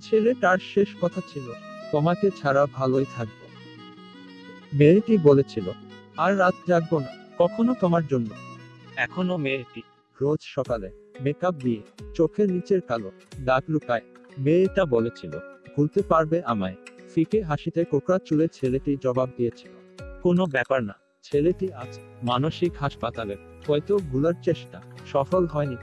ছেলেটার শেষ কথা ছিল তোমাকে ছাড়া ভালোই থাকব। মেয়েটি বলেছিল আর রাত জাগব না কখনো তোমার জন্য। এখনও মেয়েটি। রোজ সকালে মেকআপ দিয়ে চোখের নিচের কালো দাগ লুকায় মেয়েটা বলেছিল ভুলতে পারবে আমায়। ফিকে হাসিতে কোকড়া চুলে ছেলেটি জবাব দিয়েছিল কোনো ব্যাপার না ছেলেটি আজ মানসিক হাসপাতালে হয়তো ভুলার চেষ্টা সফল হয়নি।